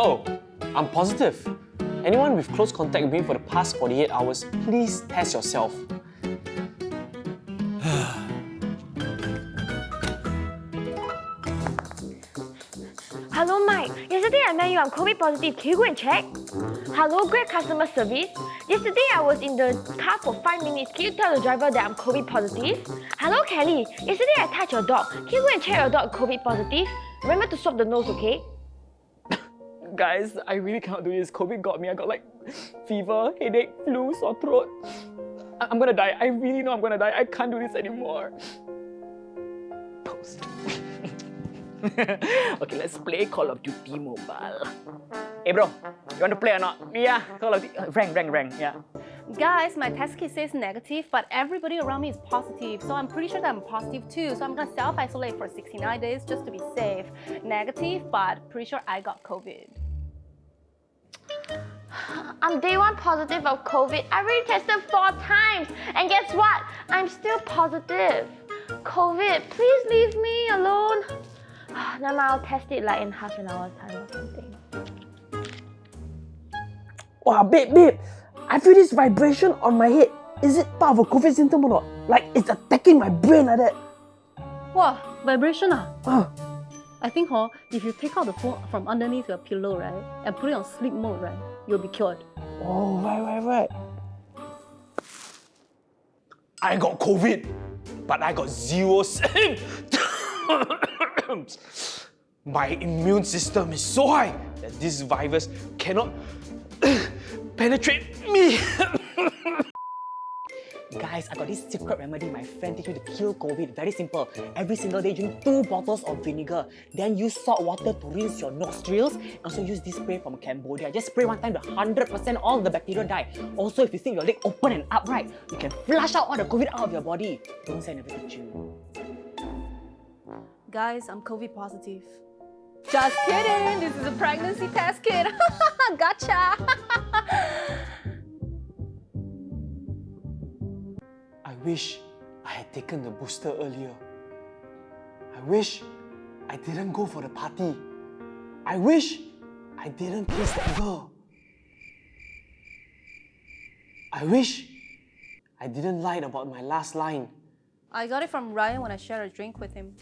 Oh, I'm positive. Anyone with close contact with me for the past 48 hours, please test yourself. Hello, Mike. Yesterday I met you. I'm COVID positive. Can you go and check? Hello, great customer service. Yesterday I was in the car for five minutes. Can you tell the driver that I'm COVID positive? Hello, Kelly. Yesterday I touched your dog. Can you go and check your dog COVID positive? Remember to swab the nose, okay? Guys, I really cannot do this. COVID got me. I got like fever, headache, flu, sore throat. I- I'm gonna die. I really know I'm gonna die. I can't do this anymore. Post. okay, let's play Call of Duty Mobile. Hey bro, you want to play or not? Yeah, Call of Duty. Uh, rank, rank. Yeah. Guys, my test kit says negative, but everybody around me is positive, so I'm pretty sure that I'm positive too. So I'm gonna self-isolate for 69 days just to be safe. Negative, but pretty sure I got COVID. I'm day one positive of COVID. I already tested four times. And guess what? I'm still positive. COVID, please leave me alone. Then I'll test it like in half an hour's time or something. Wow, babe, babe, I feel this vibration on my head. Is it part of a COVID symptom or not? Like it's attacking my brain like that. Wow, vibration ah! Ah, I think huh, if you take out the phone from underneath your pillow, right, and put it on sleep mode, right, you'll be cured. oh, right, right, right. I got COVID, but I got zero. My immune system is so high that this virus cannot penetrate me. Guys, I got this secret remedy my friend teach me to kill COVID. Very simple. Every single day, drink two bottles of vinegar. Then use salt water to rinse your nostrils. And also use this spray from Cambodia. Just spray one time, the 100% all the bacteria die. Also, if you think your leg open and upright, you can flush out all the COVID out of your body. Don't say I never you. Guys, I'm COVID positive. Just kidding! This is a pregnancy test kit. gotcha! wish I had taken the booster earlier. I wish I didn't go for the party. I wish I didn't kiss that girl. I wish I didn't lie about my last line. I got it from Ryan when I shared a drink with him.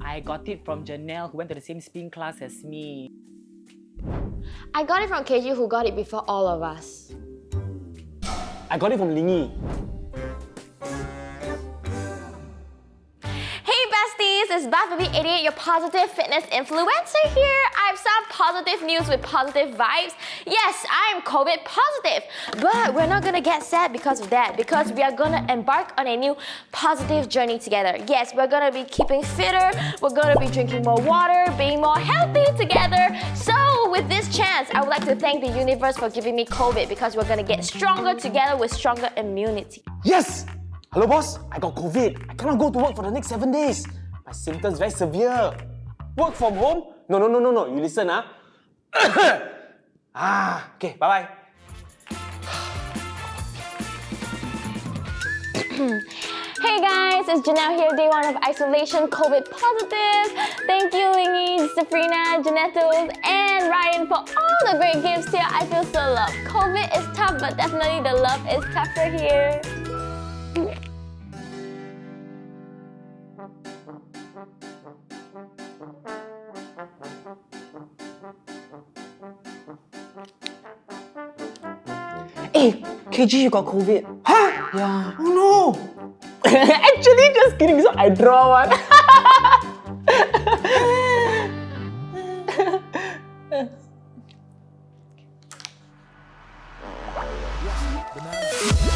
I got it from Janelle who went to the same spin class as me. I got it from KG who got it before all of us. I got it from Lingy. Besties, it's Bath Baby 88, your positive fitness influencer here. I have some positive news with positive vibes. Yes, I am COVID positive, but we're not gonna get sad because of that because we are gonna embark on a new positive journey together. Yes, we're gonna be keeping fitter, we're gonna be drinking more water, being more healthy together. So with this chance, I would like to thank the universe for giving me COVID because we're gonna get stronger together with stronger immunity. Yes! Hello boss, I got COVID. I cannot go to work for the next seven days. My symptoms very severe. Work from home? No, no, no, no, no. You listen, ah. ah, okay, bye-bye. Hey guys, it's Janelle here, day one of isolation, COVID positive. Thank you, Lingy, Sabrina, Janettos, and Ryan for all the great gifts here. I feel so loved. COVID is tough, but definitely the love is tougher here. Hey, KG, you got COVID. Huh? Yeah. Oh no! Actually, just kidding. So I draw one.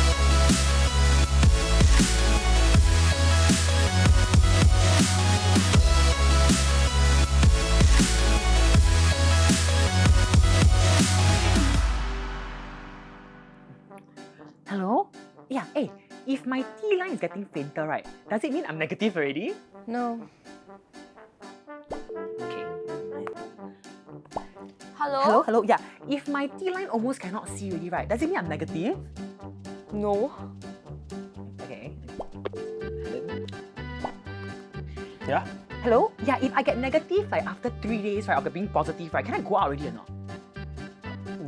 if my T line is getting fainter, right, does it mean I'm negative already? No. Okay. Hello? Hello, hello, yeah. If my T line almost cannot see already, right, does it mean I'm negative? No. Okay. yeah? hello? Yeah, if I get negative like after three days right after being positive right, can I go out already or not?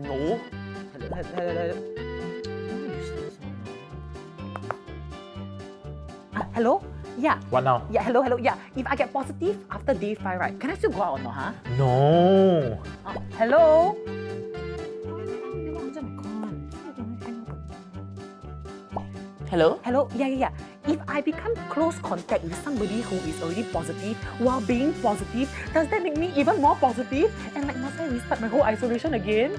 No. Hello, hello, hello, hello? Yeah, What now? yeah, hello, hello, yeah. If I get positive after day five, right, can I still go out or not, huh? No. Ah, hello? Hello? Hello? Yeah, yeah, yeah. If I become close contact with somebody who is already positive while being positive, does that make me even more positive? And like, must I restart my whole isolation again?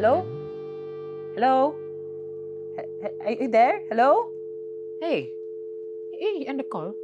Hello? Hello? H- h- Are you there? Hello? Hey. Hey, end the call.